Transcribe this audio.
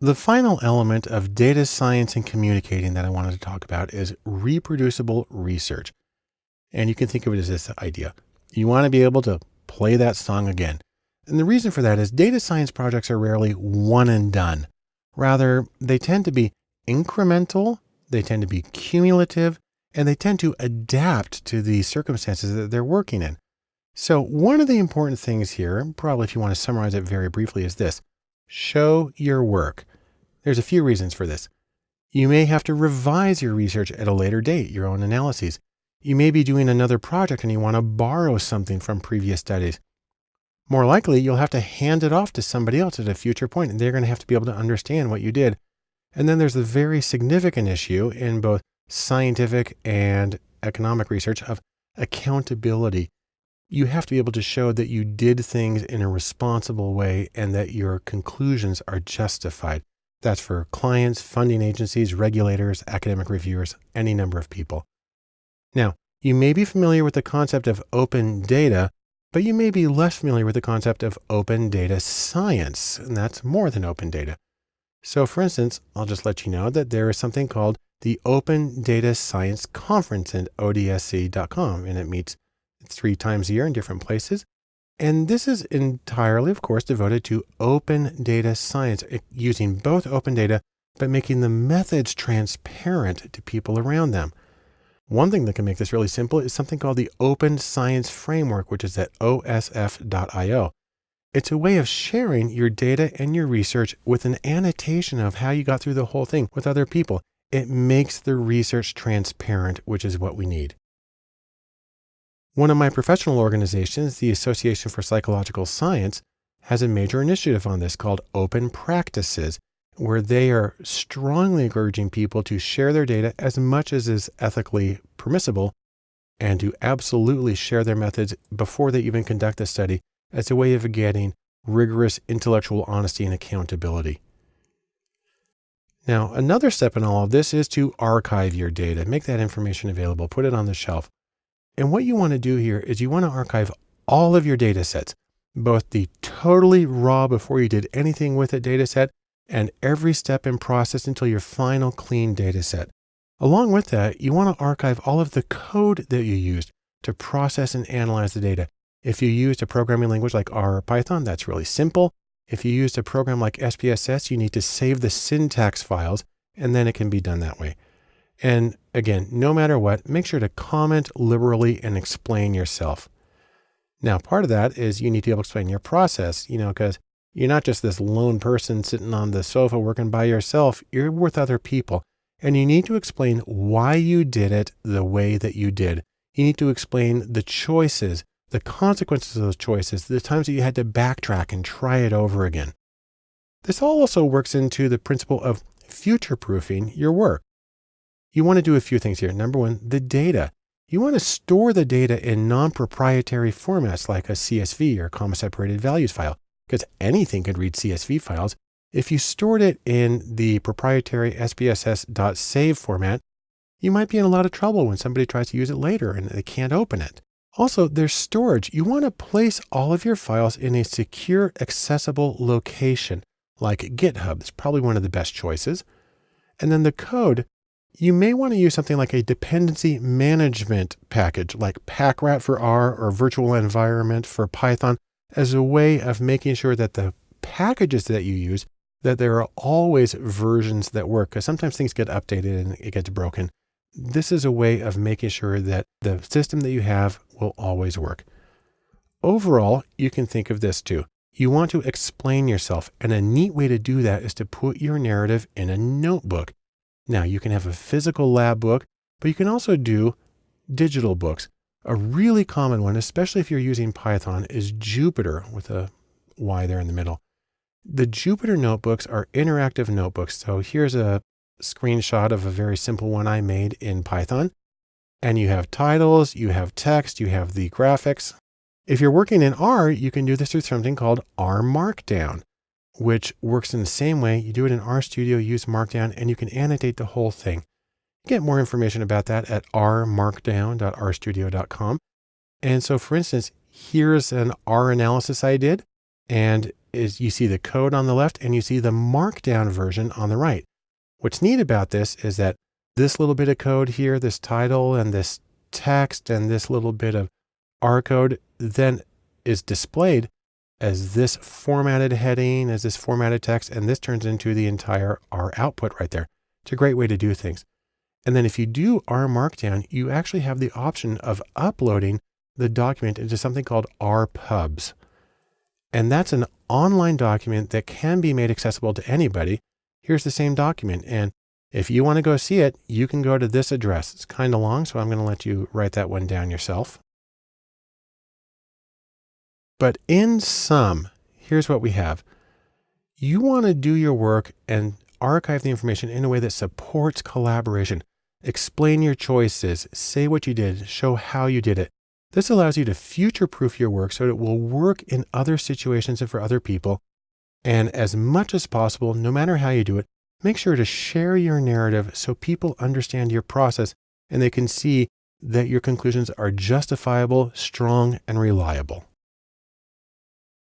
The final element of data science and communicating that I wanted to talk about is reproducible research. And you can think of it as this idea. You want to be able to play that song again. And the reason for that is data science projects are rarely one and done. Rather, they tend to be incremental, they tend to be cumulative, and they tend to adapt to the circumstances that they're working in. So one of the important things here, probably if you want to summarize it very briefly, is this. Show your work. There's a few reasons for this. You may have to revise your research at a later date, your own analyses. You may be doing another project and you want to borrow something from previous studies. More likely, you'll have to hand it off to somebody else at a future point, and they're going to have to be able to understand what you did. And then there's the very significant issue in both scientific and economic research of accountability you have to be able to show that you did things in a responsible way and that your conclusions are justified. That's for clients, funding agencies, regulators, academic reviewers, any number of people. Now, you may be familiar with the concept of open data, but you may be less familiar with the concept of open data science, and that's more than open data. So for instance, I'll just let you know that there is something called the Open Data Science Conference at odsc.com, and it meets three times a year in different places. And this is entirely, of course, devoted to open data science, eh, using both open data, but making the methods transparent to people around them. One thing that can make this really simple is something called the Open Science Framework, which is at osf.io. It's a way of sharing your data and your research with an annotation of how you got through the whole thing with other people. It makes the research transparent, which is what we need. One of my professional organizations, the Association for Psychological Science, has a major initiative on this called Open Practices, where they are strongly encouraging people to share their data as much as is ethically permissible and to absolutely share their methods before they even conduct the study as a way of getting rigorous intellectual honesty and accountability. Now, another step in all of this is to archive your data, make that information available, put it on the shelf. And what you want to do here is you want to archive all of your data sets, both the totally raw before you did anything with a data set and every step in process until your final clean data set. Along with that, you want to archive all of the code that you used to process and analyze the data. If you used a programming language like R or Python, that's really simple. If you used a program like SPSS, you need to save the syntax files and then it can be done that way. And again, no matter what, make sure to comment liberally and explain yourself. Now, part of that is you need to be able to explain your process, you know, because you're not just this lone person sitting on the sofa working by yourself. You're with other people and you need to explain why you did it the way that you did. You need to explain the choices, the consequences of those choices, the times that you had to backtrack and try it over again. This all also works into the principle of future proofing your work you want to do a few things here. Number one, the data. You want to store the data in non-proprietary formats like a CSV or comma separated values file, because anything could read CSV files. If you stored it in the proprietary SPSS.save format, you might be in a lot of trouble when somebody tries to use it later and they can't open it. Also, there's storage. You want to place all of your files in a secure, accessible location like GitHub. It's probably one of the best choices. And then the code, you may want to use something like a dependency management package like Packrat for R or virtual environment for Python as a way of making sure that the packages that you use, that there are always versions that work because sometimes things get updated and it gets broken. This is a way of making sure that the system that you have will always work. Overall, you can think of this too. You want to explain yourself and a neat way to do that is to put your narrative in a notebook. Now you can have a physical lab book, but you can also do digital books. A really common one, especially if you're using Python, is Jupyter with a Y there in the middle. The Jupyter notebooks are interactive notebooks. So here's a screenshot of a very simple one I made in Python. And you have titles, you have text, you have the graphics. If you're working in R, you can do this through something called R Markdown which works in the same way. You do it in RStudio, use Markdown, and you can annotate the whole thing. Get more information about that at rmarkdown.rstudio.com. And so for instance, here's an R analysis I did, and is you see the code on the left and you see the markdown version on the right. What's neat about this is that this little bit of code here, this title and this text and this little bit of R code then is displayed as this formatted heading, as this formatted text, and this turns into the entire R output right there. It's a great way to do things. And then if you do R Markdown, you actually have the option of uploading the document into something called R Pubs. And that's an online document that can be made accessible to anybody. Here's the same document. And if you want to go see it, you can go to this address. It's kind of long, so I'm going to let you write that one down yourself. But in sum, here's what we have. You want to do your work and archive the information in a way that supports collaboration. Explain your choices, say what you did, show how you did it. This allows you to future proof your work so it will work in other situations and for other people. And as much as possible, no matter how you do it, make sure to share your narrative so people understand your process and they can see that your conclusions are justifiable, strong, and reliable.